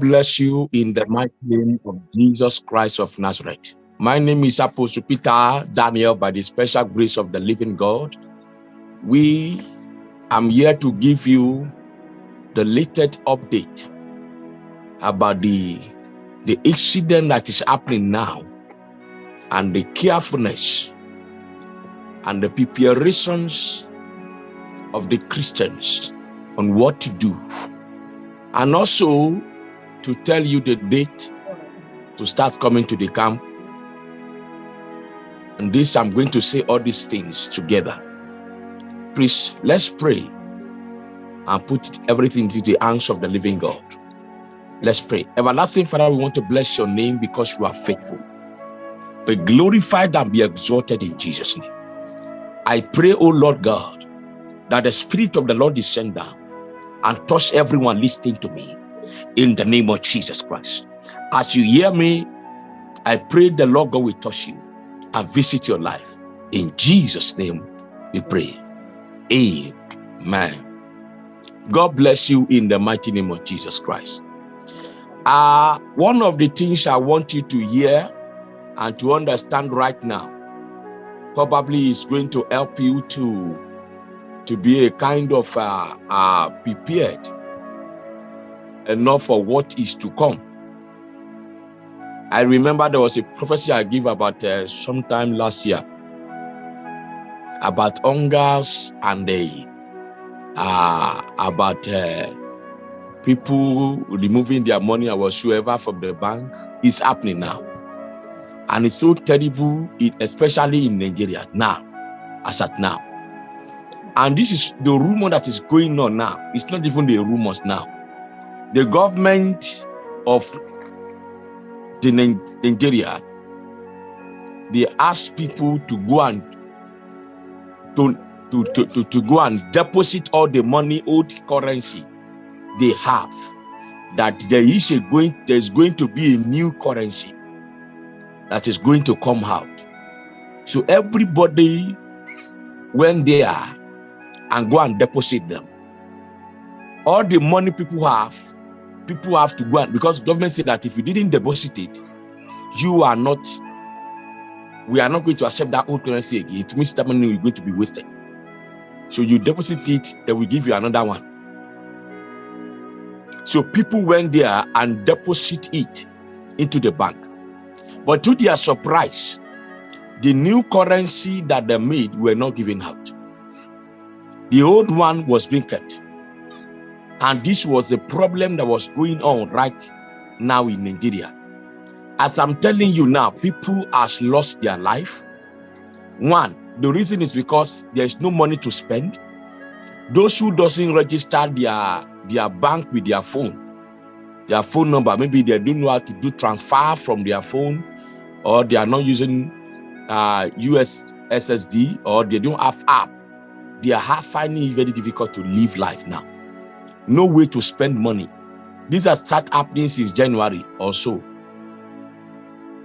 bless you in the mighty name of Jesus Christ of Nazareth. My name is Apostle Peter Daniel by the special grace of the living God. We am here to give you the latest update about the, the incident that is happening now and the carefulness and the preparations of the Christians on what to do. And also to tell you the date to start coming to the camp. And this, I'm going to say all these things together. Please, let's pray and put everything into the hands of the living God. Let's pray. Everlasting Father, we want to bless your name because you are faithful. Be glorified and be exalted in Jesus' name. I pray, O Lord God, that the Spirit of the Lord descend down and touch everyone listening to me in the name of Jesus Christ. As you hear me, I pray the Lord God will touch you and visit your life. In Jesus' name, we pray. Amen. God bless you in the mighty name of Jesus Christ. Uh, one of the things I want you to hear and to understand right now probably is going to help you to, to be a kind of uh, uh, prepared enough for what is to come. I remember there was a prophecy I gave about uh, sometime last year about hungers and uh, about uh, people removing their money or whatsoever from the bank is happening now. And it's so terrible, especially in Nigeria now, as at now. And this is the rumor that is going on now. It's not even the rumors now the government of the Nigeria, they ask people to go and to, to, to, to, to go and deposit all the money, old currency they have. That there is a going, there's going to be a new currency that is going to come out. So everybody went there and go and deposit them. All the money people have, people have to go and because government said that if you didn't deposit it, you are not, we are not going to accept that old currency again. It means that money is going to be wasted. So you deposit it, they will give you another one. So people went there and deposit it into the bank. But to their surprise, the new currency that they made were not given out. The old one was being kept. And this was a problem that was going on right now in Nigeria. As I'm telling you now, people has lost their life. One, the reason is because there is no money to spend. Those who doesn't register their, their bank with their phone, their phone number, maybe they don't know how to do transfer from their phone or they are not using uh, US SSD or they don't have app. They are finding it very difficult to live life now no way to spend money. These are start happening since January or so.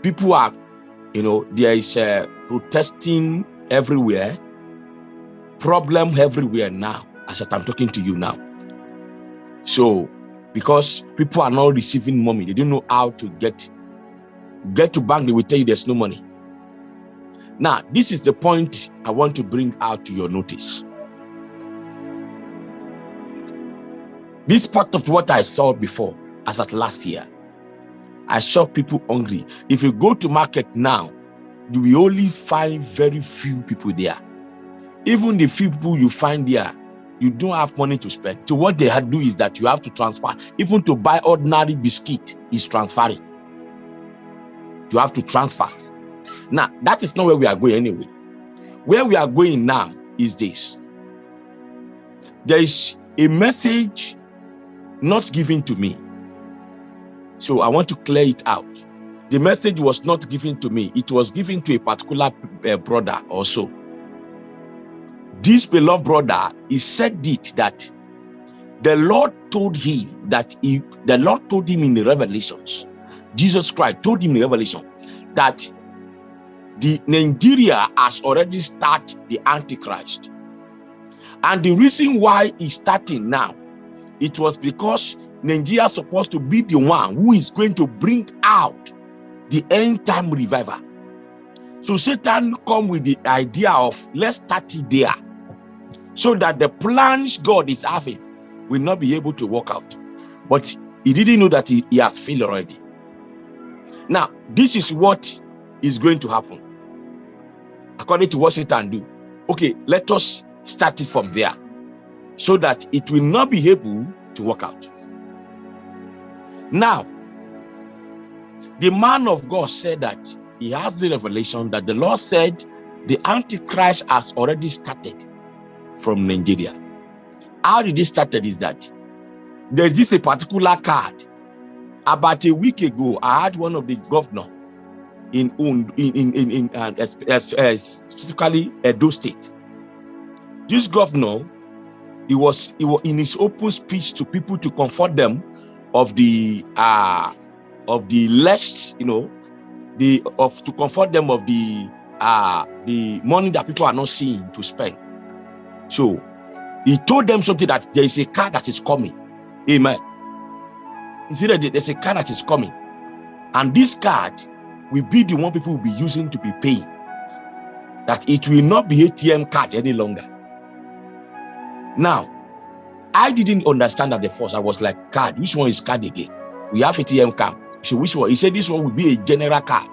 People are, you know, there is uh, protesting everywhere, problem everywhere now, as I'm talking to you now. So, because people are not receiving money, they don't know how to get get to bank, they will tell you there's no money. Now, this is the point I want to bring out to your notice. This part of what I saw before, as at last year, I saw people hungry. If you go to market now, you will only find very few people there. Even the few people you find there, you don't have money to spend. So what they had do is that you have to transfer. Even to buy ordinary biscuit is transferring. You have to transfer. Now, that is not where we are going anyway. Where we are going now is this. There is a message not given to me. So I want to clear it out. The message was not given to me. It was given to a particular uh, brother also. This beloved brother, he said it that the Lord told him that he, the Lord told him in the revelations, Jesus Christ told him in the revelation that the Nigeria has already started the Antichrist. And the reason why he's starting now it was because Nigeria is supposed to be the one who is going to bring out the end time revival. So Satan come with the idea of let's start it there so that the plans God is having will not be able to work out. But he didn't know that he, he has failed already. Now, this is what is going to happen. According to what Satan do. Okay, let us start it from there so that it will not be able to work out. Now, the man of God said that he has the revelation that the Lord said the Antichrist has already started from Nigeria. How did it started is that there is a particular card. About a week ago, I had one of the governor in in in in, in uh, specifically Edo State. This governor, he was he was in his open speech to people to comfort them of the uh of the less you know the of to comfort them of the uh the money that people are not seeing to spend. So he told them something that there is a car that is coming. Amen. You see that there's a car that is coming. And this card will be the one people will be using to be paying. That it will not be atm card any longer now i didn't understand at first i was like card which one is card again we have atm card so which one? He said this one will be a general card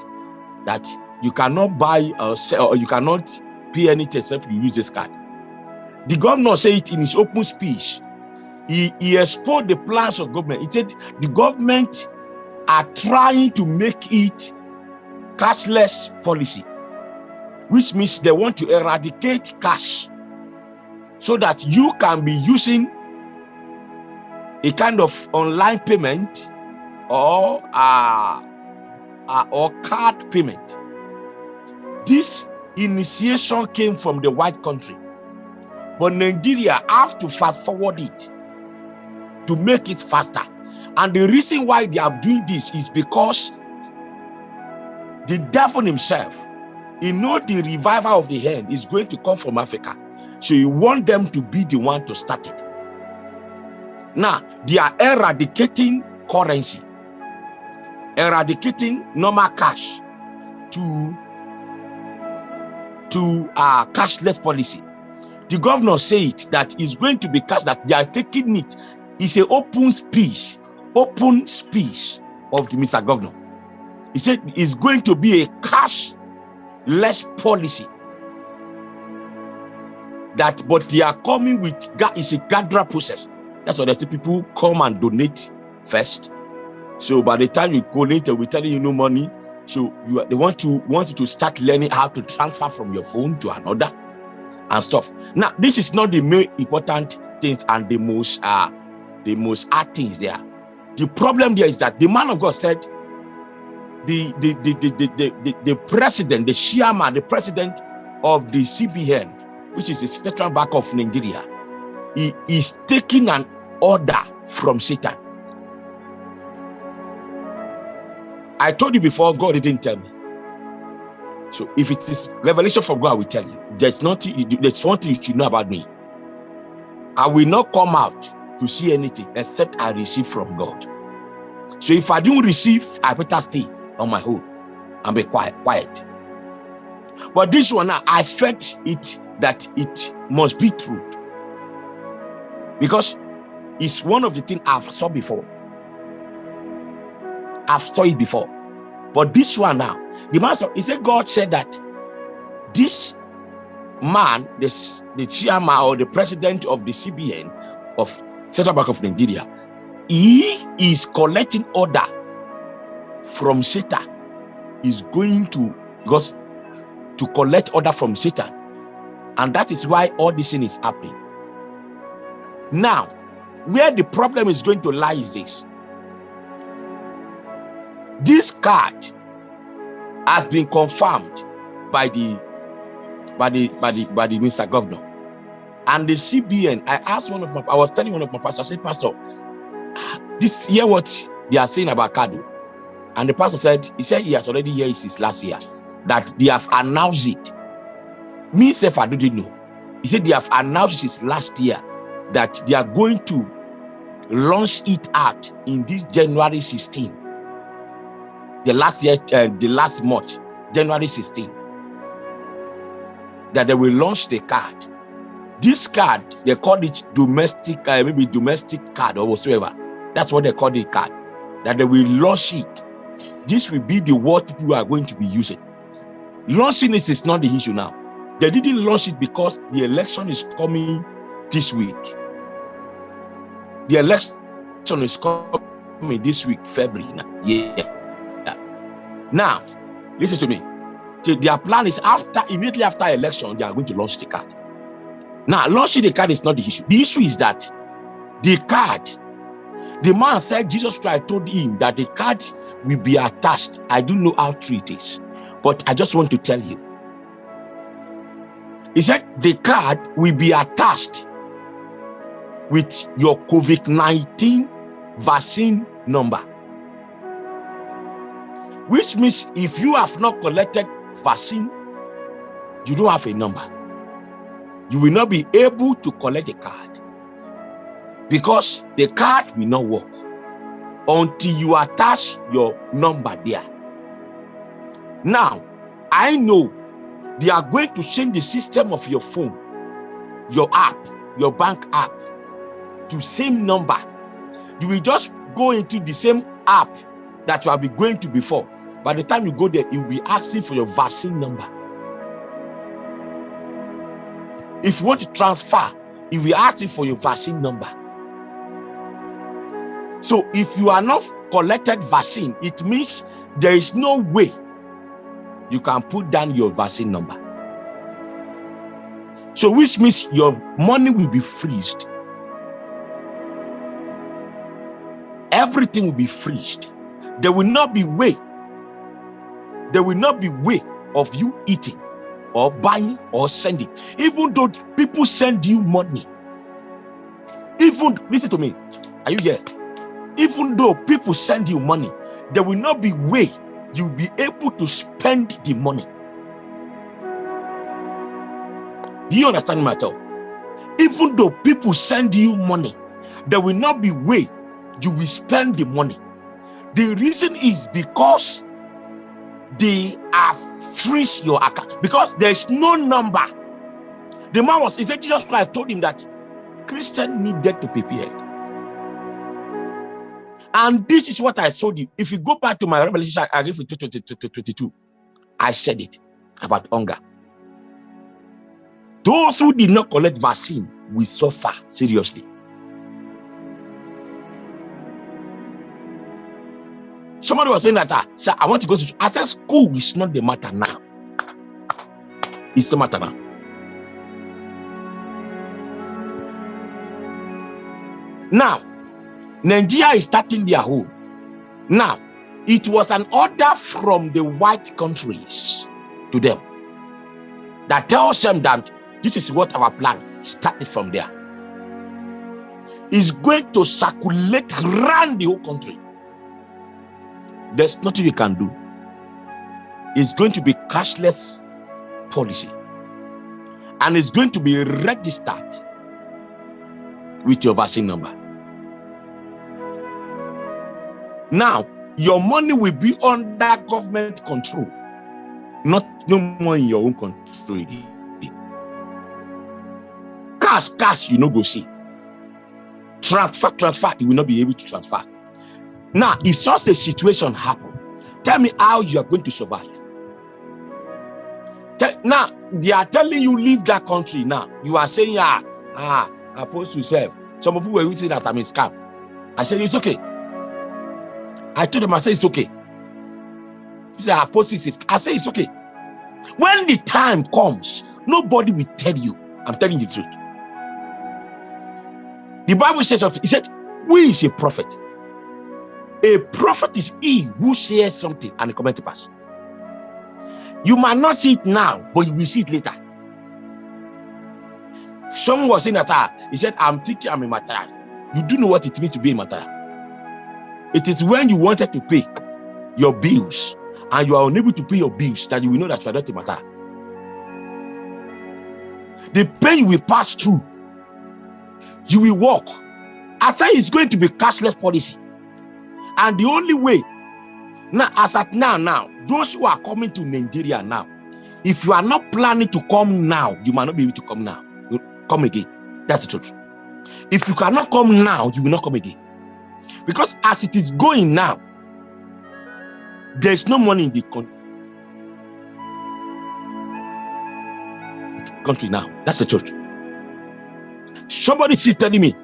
that you cannot buy or sell or you cannot pay anything except you use this card. The governor said it in his open speech. He, he exposed the plans of government. He said the government are trying to make it cashless policy, which means they want to eradicate cash so that you can be using a kind of online payment or uh, uh, or card payment. This initiation came from the white country, but Nigeria have to fast forward it to make it faster. And the reason why they are doing this is because the devil himself, he know the revival of the hand is going to come from Africa. So he want them to be the one to start it. Now, they are eradicating currency eradicating normal cash to to uh, cashless policy. The governor said that it's going to be cash that they are taking it. It's an open speech, open speech of the Mr. Governor. He said it's going to be a cashless policy. That, but they are coming with it's a gather process. That's why they say people come and donate first so by the time you go later, we're telling you no money. So you they want to want you to start learning how to transfer from your phone to another and stuff. Now, this is not the main important things and the most uh the most hard things there. The problem there is that the man of God said the the the the the, the, the, the president, the chairman, the president of the CBN, which is the central bank of Nigeria, he is taking an order from Satan I told you before, God didn't tell me. So if it is revelation from God, I will tell you. There's nothing, there's one thing you should know about me. I will not come out to see anything except I receive from God. So if I don't receive, I better stay on my own and be quiet, quiet. But this one, I felt it that it must be true. Because it's one of the things I've saw before. I've saw it before. But this one now, the said, he said, God said that this man, this the chairman or the president of the CBN of Central Bank of Nigeria, he is collecting order from Satan. Is going to because to collect order from Satan, and that is why all this thing is happening. Now, where the problem is going to lie is this this card has been confirmed by the by the by the by the Mr. Governor. And the CBN, I asked one of my, I was telling one of my pastors, I said, Pastor, this year what they are saying about Kadu. And the pastor said, he said he has already heard since last year that they have announced it. Me, self, I didn't know. He said they have announced since last year that they are going to launch it out in this January 16. The last year, uh, the last March, January 16. That they will launch the card. This card, they call it domestic, uh, maybe domestic card or whatsoever. That's what they call the card. That they will launch it. This will be the word people are going to be using. Launching it is not the issue now. They didn't launch it because the election is coming this week. The election is coming this week, February. Yeah. yeah. Now, listen to me. Their plan is after, immediately after election, they are going to launch the card. Now, launching the card is not the issue. The issue is that the card, the man said Jesus Christ told him that the card will be attached. I don't know how true it is, but I just want to tell you. He said the card will be attached with your COVID 19 vaccine number. Which means if you have not collected vaccine, you don't have a number. You will not be able to collect the card because the card will not work until you attach your number there. Now, I know they are going to change the system of your phone, your app, your bank app to same number. You will just go into the same app that you have been going to before. By the time you go there, it will be asking for your vaccine number. If you want to transfer, it will ask you for your vaccine number. So if you are not collected vaccine, it means there is no way you can put down your vaccine number. So which means your money will be freezed. everything will be freezed. There will not be way. There will not be way of you eating or buying or sending. Even though people send you money. Even, listen to me. Are you here? Even though people send you money, there will not be way you'll be able to spend the money. Do you understand talk? Even though people send you money, there will not be way you will spend the money. The reason is because they have freeze your account because there's no number. The man was, he said, Jesus Christ told him that Christian needed to prepare. And this is what I told you. If you go back to my revelation, I gave you 22, I said it about hunger. Those who did not collect vaccine will suffer seriously. Somebody was saying that, uh, sir, I want to go to school. I said, school is not the matter now. It's the matter now. Now, Nigeria is starting their home. Now, it was an order from the white countries to them that tells them that this is what our plan started from there. Is going to circulate around the whole country. There's nothing you can do. It's going to be cashless policy. And it's going to be registered with your vaccine number. Now, your money will be under government control, not no more in your own control. Cash, cash, you know, go see. Transfer, transfer, you will not be able to transfer. Now, if such a situation happen, tell me how you are going to survive. Tell, now, they are telling you leave that country now. You are saying, ah, ah, I'm supposed to serve. Some people were saying that I'm a scam. I said, it's okay. I told them, I said, it's okay. He said, apostle I say it's okay. When the time comes, nobody will tell you. I'm telling you the truth. The Bible says something. He said, who is a prophet? A prophet is he who says something and it comes to pass. You might not see it now, but you will see it later. Someone was saying that uh, he said, I'm thinking I'm a Matthias. You do know what it means to be a Matthias. It is when you wanted to pay your bills and you are unable to pay your bills that you will know that you are not a matter. The pain will pass through, you will walk I say it's going to be cashless policy. And the only way, now as at now, now, those who are coming to Nigeria now, if you are not planning to come now, you might not be able to come now. Come again. That's the truth. If you cannot come now, you will not come again. Because as it is going now, there's no money in the country now. That's the truth. Somebody is telling me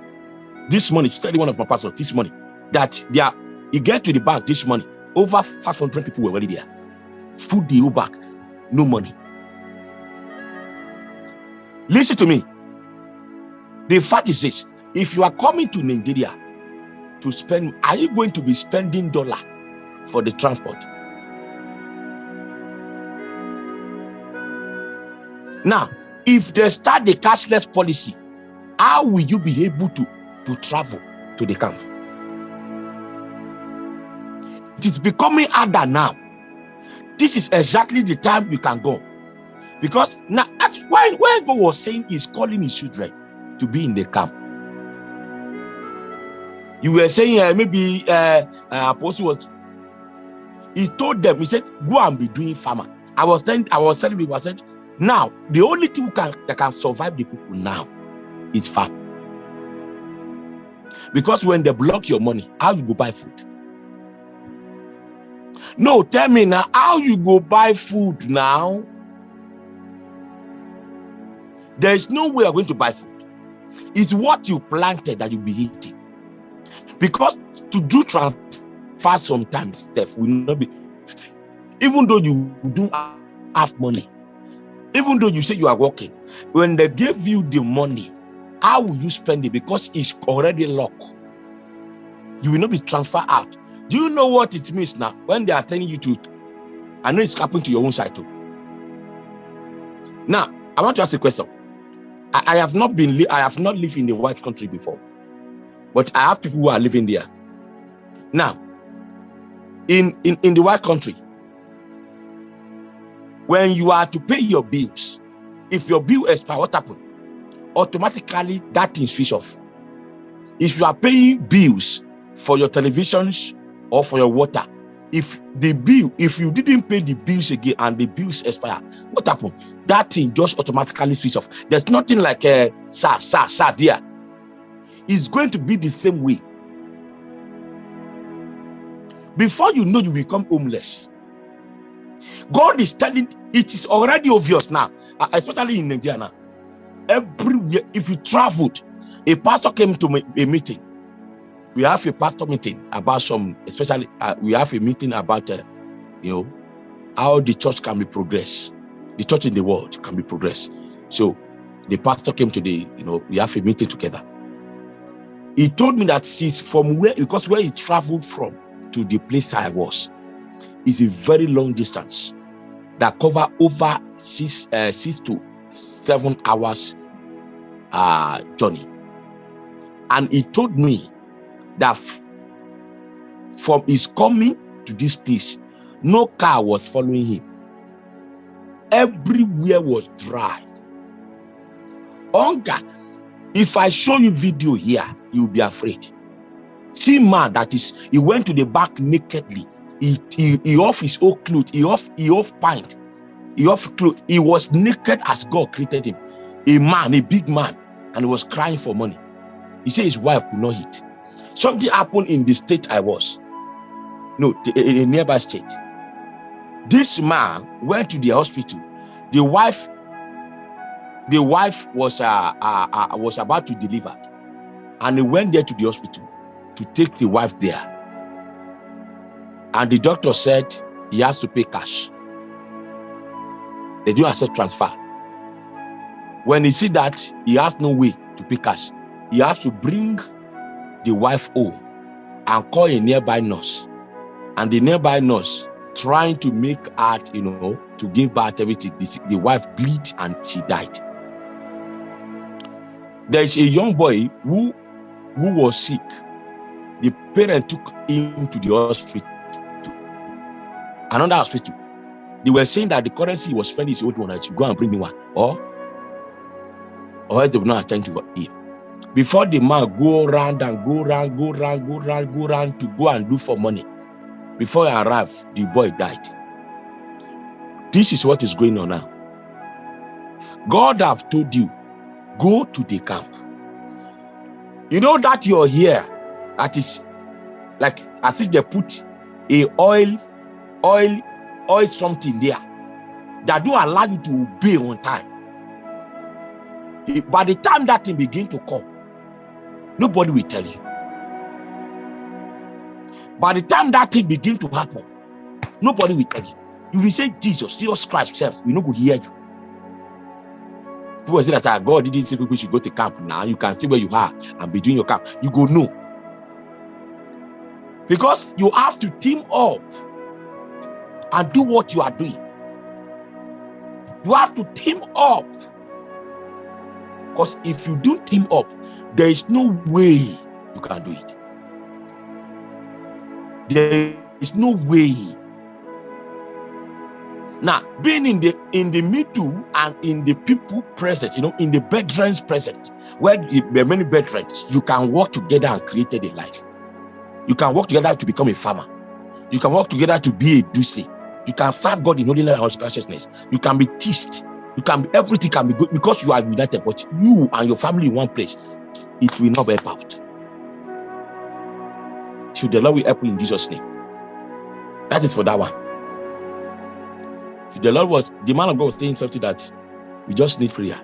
this money, telling one of my pastors this money, that they are, you get to the bank this money, over 500 people were already there. Food the back, no money. Listen to me. The fact is this if you are coming to Nigeria to spend, are you going to be spending dollar for the transport? Now, if they start the cashless policy, how will you be able to, to travel to the camp? It is becoming harder now. This is exactly the time you can go. Because now that's why when God was saying he's calling his children to be in the camp. You were saying uh, maybe uh, uh, Apostle was he told them, he said, go and be doing farmer. I was telling I was telling people, I said, now the only thing can, that can survive the people now is farm. Because when they block your money, how you go buy food? No, tell me now, how you go buy food now? There is no way you're going to buy food. It's what you planted that you'll be eating. Because to do transfer sometimes, Steph, will not be, even though you do have money, even though you say you are working, when they give you the money, how will you spend it? Because it's already locked. You will not be transferred out. Do you know what it means now when they are telling you to? I know it's happening to your own side too. Now, I want to ask a question. I, I have not been, I have not lived in the white country before, but I have people who are living there. Now, in, in, in the white country, when you are to pay your bills, if your bill expire, what happen? Automatically, that thing switch off. If you are paying bills for your televisions or for your water, if the bill, if you didn't pay the bills again and the bills expire, what happened? That thing just automatically switch off. There's nothing like a uh, sa sa sa there. It's going to be the same way. Before you know, you become homeless. God is telling it is already obvious now, uh, especially in Nigeria. Everywhere, if you traveled, a pastor came to a meeting we have a pastor meeting about some, especially uh, we have a meeting about, uh, you know, how the church can be progressed. The church in the world can be progressed. So the pastor came to the, you know, we have a meeting together. He told me that since from where, because where he traveled from to the place I was, is a very long distance that cover over six, uh, six to seven hours uh, journey. And he told me that from his coming to this place, no car was following him. Everywhere was dry. Hunger. If I show you video here, you'll be afraid. See man that is, he went to the back nakedly. He, he, he off his old clothes, he off, he off pint, he off clothes. He was naked as God created him. A man, a big man, and he was crying for money. He said his wife could not eat. Something happened in the state I was. No, in a nearby state. This man went to the hospital. The wife, the wife was uh, uh, uh, was about to deliver, and he went there to the hospital to take the wife there. And the doctor said he has to pay cash. They do accept transfer. When he see that he has no way to pay cash, he has to bring the wife home and call a nearby nurse. And the nearby nurse trying to make art, you know, to give birth everything. The, the wife bleed and she died. There is a young boy who, who was sick. The parent took him to the hospital, another hospital. They were saying that the currency was spending his old one, I should go and bring me one. Or, or they will not attend to him. Before the man go around and go around, go around, go around, go around to go and look for money, before he arrived, the boy died. This is what is going on now. God have told you, go to the camp. You know that you're here, that is like as if they put a oil, oil, oil something there that don't allow you to obey on time. By the time that thing begin to come, nobody will tell you. By the time that thing begin to happen, nobody will tell you. You will say Jesus, Jesus Christ self, we no go hear you. People say that ah, God didn't say people should go to camp now. You can see where you are and be doing your camp. You go no. Because you have to team up and do what you are doing. You have to team up. Because if you don't team up, there is no way you can do it. There is no way. Now, being in the in the middle and in the people present, you know, in the veterans present, where there are many veterans, you can work together and create a life. You can work together to become a farmer. You can work together to be a duce. You can serve God in holiness and righteousness. You can be teased. You can be everything can be good because you are united. But you and your family in one place, it will not help out. Should the Lord will help you in Jesus' name. That is for that one. The Lord was the man of God was saying something that we just need prayer.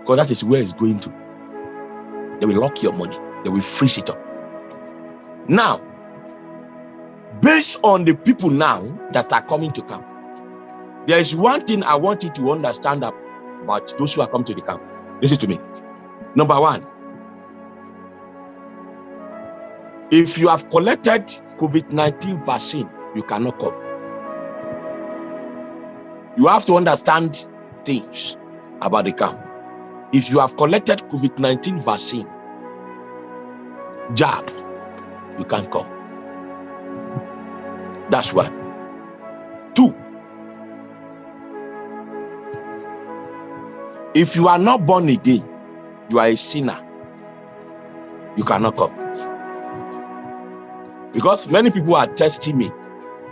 Because that is where it's going to. They will lock your money, they will freeze it up. Now, based on the people now that are coming to camp, there is one thing I want you to understand about those who are coming to the camp. Listen to me. Number one, if you have collected COVID-19 vaccine, you cannot come. You have to understand things about the camp. If you have collected COVID-19 vaccine, jab, you can't come. That's one. Two, if you are not born again, you are a sinner. You cannot come. Because many people are testing me.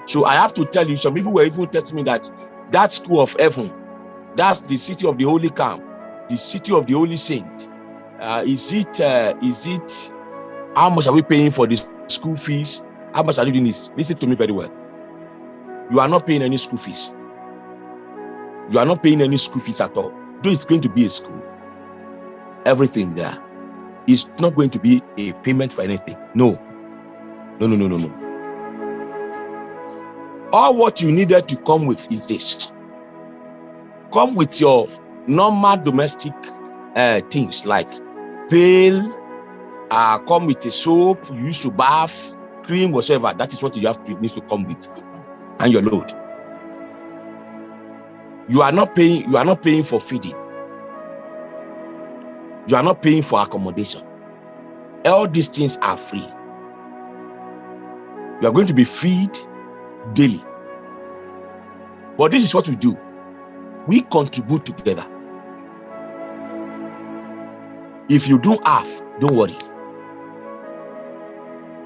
So I have to tell you, some people were even testing me that that school of heaven, that's the city of the holy camp, the city of the holy saint. Uh, is it, uh, is it, how much are we paying for this school fees. How much are you doing this? Listen to me very well. You are not paying any school fees. You are not paying any school fees at all. Though it's going to be a school, everything there is not going to be a payment for anything. No. No, no, no, no, no. All what you needed to come with is this. Come with your normal domestic uh, things like pail, uh, come with a soap you used to bath, cream, whatever. That is what you have to need to come with, and your load. You are not paying. You are not paying for feeding. You are not paying for accommodation. All these things are free. You are going to be fed daily. But this is what we do. We contribute together. If you don't have, don't worry.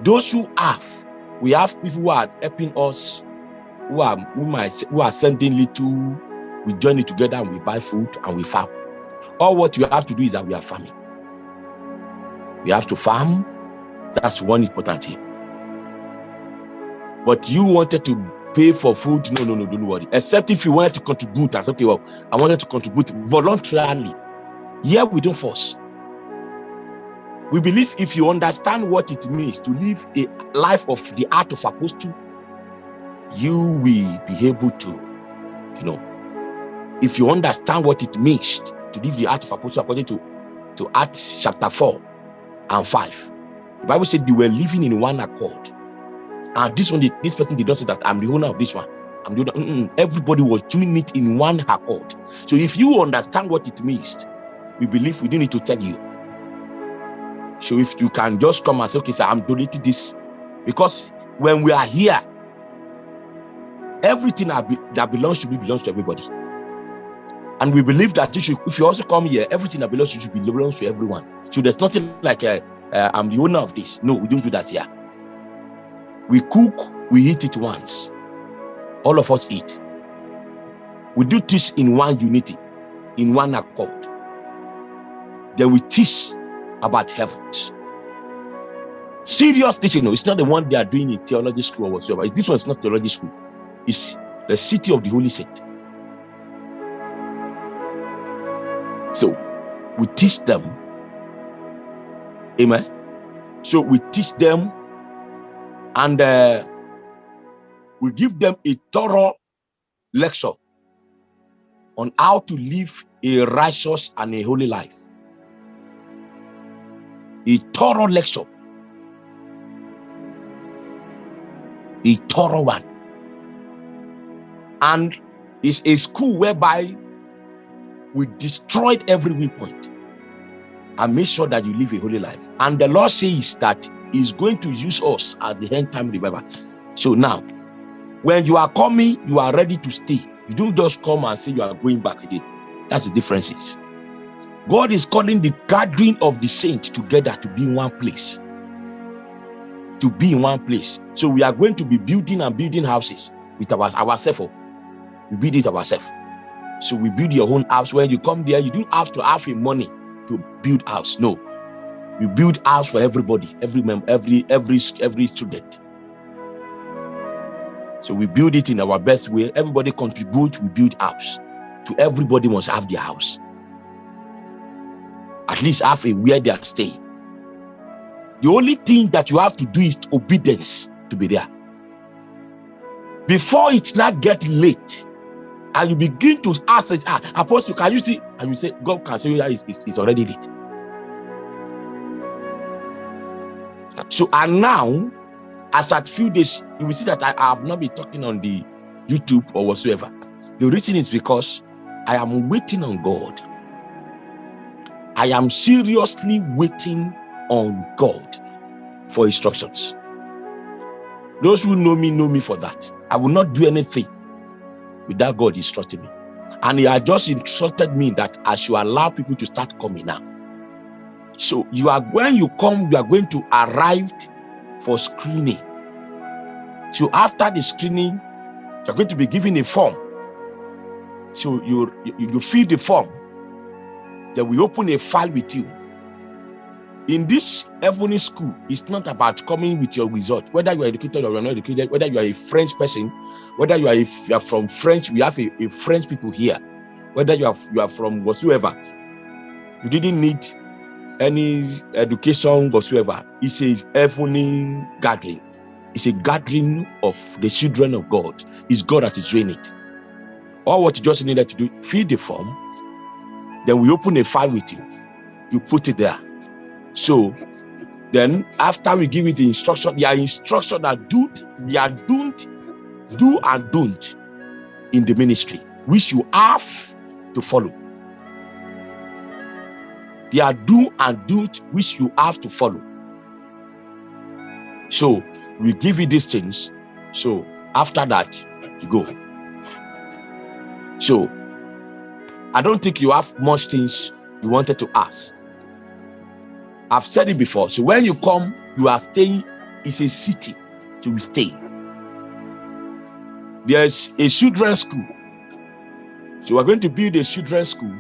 Those who have, we have people who are helping us, who are who might who are sending little. We join it together and we buy food and we farm. All what you have to do is that we are farming. We have to farm. That's one important thing. But you wanted to pay for food. No, no, no, don't worry. Except if you wanted to contribute. I said, okay, well, I wanted to contribute voluntarily. Here we don't force. We believe if you understand what it means to live a life of the art of apostle, you will be able to, you know, if you understand what it means to live the art of apostle according to, to Acts chapter 4 and 5. The Bible said they were living in one accord. And this one, this person did not say that I'm the owner of this one. I'm the owner. Mm -mm. Everybody was doing it in one accord. So if you understand what it means, we believe we don't need to tell you so if you can just come and say, okay, sir, I'm donating this. Because when we are here, everything that belongs to me belongs to everybody. And we believe that you should, if you also come here, everything that belongs to you belongs to everyone. So there's nothing like uh, uh, I'm the owner of this. No, we don't do that here. We cook, we eat it once. All of us eat. We do this in one unity, in one accord. Then we teach about heavens. Serious teaching, no, it's not the one they are doing in theology school or whatsoever. This one is not theology school. It's the city of the Holy Saint. So we teach them. Amen. So we teach them and uh, we give them a thorough lecture on how to live a righteous and a holy life. A thorough lecture. A thorough one. And it's a school whereby we destroyed every weak point and make sure that you live a holy life. And the Lord says that He's going to use us at the end time revival. So now, when you are coming, you are ready to stay. You don't just come and say you are going back again. That's the differences. God is calling the gathering of the saints together to be in one place. To be in one place. So we are going to be building and building houses with our, ourselves. Oh. We build it ourselves. So we build your own house. When you come there, you don't have to have a money to build house. No, you build house for everybody, every member, every every every student. So we build it in our best way. Everybody contribute. We build house. To everybody must have their house. At least have a where they are staying. The only thing that you have to do is obedience to be there. Before it's not get late, and you begin to ask, ah, Apostle, can you see? And you say, God can see that it's, it's already lit. So, and now, as at few days, you will see that I, have not been talking on the YouTube or whatsoever. The reason is because I am waiting on God. I am seriously waiting on God for instructions. Those who know me know me for that. I will not do anything without God instructing me. And he had just instructed me that I should allow people to start coming now. So you are when you come, you are going to arrive for screening. So after the screening, you're going to be given a form. So you, you, you fill the form. Then we open a file with you in this heavenly school, it's not about coming with your result, whether you are educated or you're not educated, whether you are a French person, whether you are, you are from French, we have a, a, French people here, whether you are, you are from whatsoever, you didn't need any education whatsoever. It's says heavenly gathering. It's a gathering of the children of God. It's God that is doing it. All what you just needed to do, fill the form, then we open a file with you. You put it there so then after we give it the instruction, there are instructions that do they are don't do and don't in the ministry, which you have to follow. There are do and don't which you have to follow. So we give you these things. So after that, you go. So I don't think you have much things you wanted to ask. I've said it before. So when you come, you are staying, it's a city to stay. There's a children's school. So we're going to build a children's school.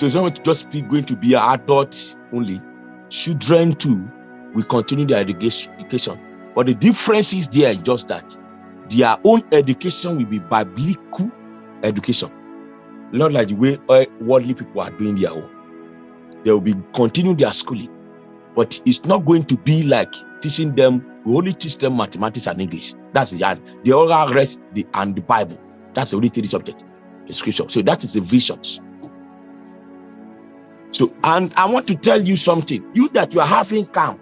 So it's not just going to be adult only. Children too will continue their education. But the difference is there just that their own education will be biblical education. Not like the way eh, worldly people are doing their own. They will be continue their schooling. But it's not going to be like teaching them we only teach them mathematics and english. That's the the oral rest the and the bible. That's the only three subject the scripture. So that is the visions so and i want to tell you something you that you are having camp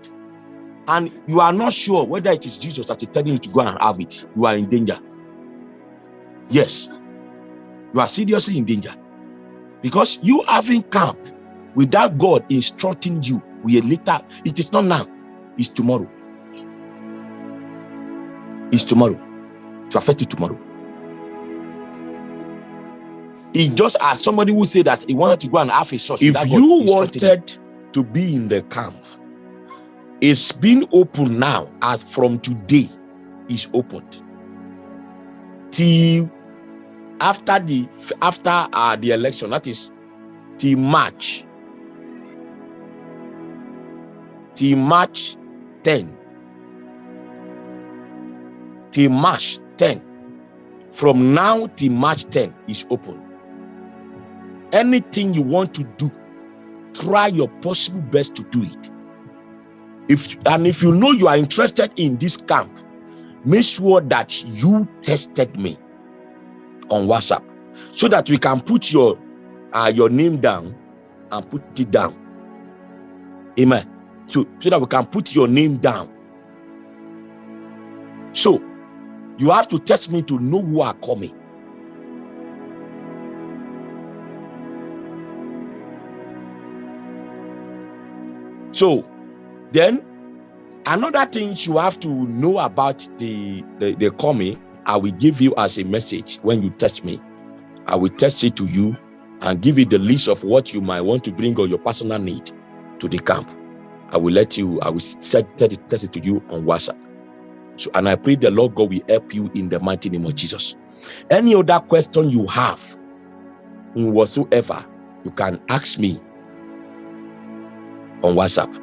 and you are not sure whether it is jesus that is telling you to go and have it you are in danger yes you are seriously in danger because you having camp without God instructing you, we later, it is not now, it's tomorrow. It's tomorrow. To affect you tomorrow. It just as somebody who said that he wanted to go and have a church. If you wanted to be in the camp, it's been open now as from today is opened till after the after uh, the election that is till march till march 10 till march 10 from now till march 10 is open anything you want to do try your possible best to do it if and if you know you are interested in this camp make sure that you tested me on WhatsApp so that we can put your uh, your name down and put it down. Amen. So, so that we can put your name down. So you have to test me to know who are coming. So then another thing you have to know about the the, the coming I will give you as a message when you touch me. I will test it to you and give you the list of what you might want to bring or your personal need to the camp. I will let you, I will set, test, it, test it to you on WhatsApp. So, and I pray the Lord God will help you in the mighty name of Jesus. Any other question you have in whatsoever, you can ask me on WhatsApp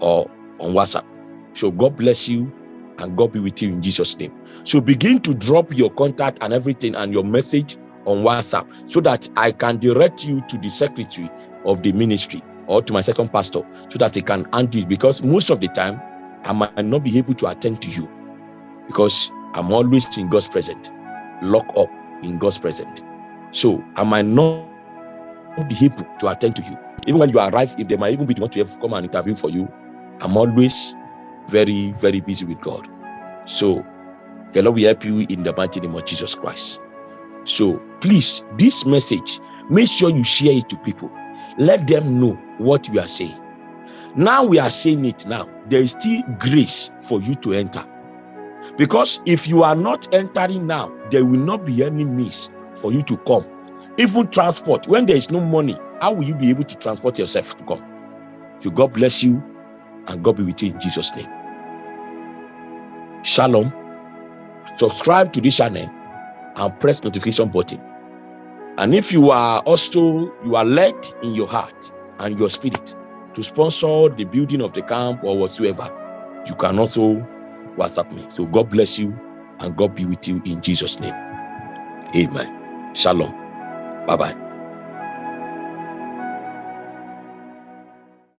or on WhatsApp. So God bless you and God be with you in Jesus' name. So begin to drop your contact and everything and your message on WhatsApp so that I can direct you to the secretary of the ministry or to my second pastor so that he can handle it because most of the time I might not be able to attend to you because I'm always in God's presence, lock up in God's presence. So I might not be able to attend to you. Even when you arrive, if they might even be the one to have come and interview for you, I'm always very, very busy with God. So the Lord will help you in the mighty name of Jesus Christ. So please, this message, make sure you share it to people. Let them know what we are saying. Now we are saying it now. There is still grace for you to enter. Because if you are not entering now, there will not be any means for you to come. Even transport, when there is no money, how will you be able to transport yourself to God? So God bless you and God be with you in Jesus' name. Shalom. Subscribe to this channel and press notification button. And if you are also you are led in your heart and your spirit to sponsor the building of the camp or whatsoever, you can also WhatsApp me. So God bless you and God be with you in Jesus' name. Amen. Shalom. 拜拜。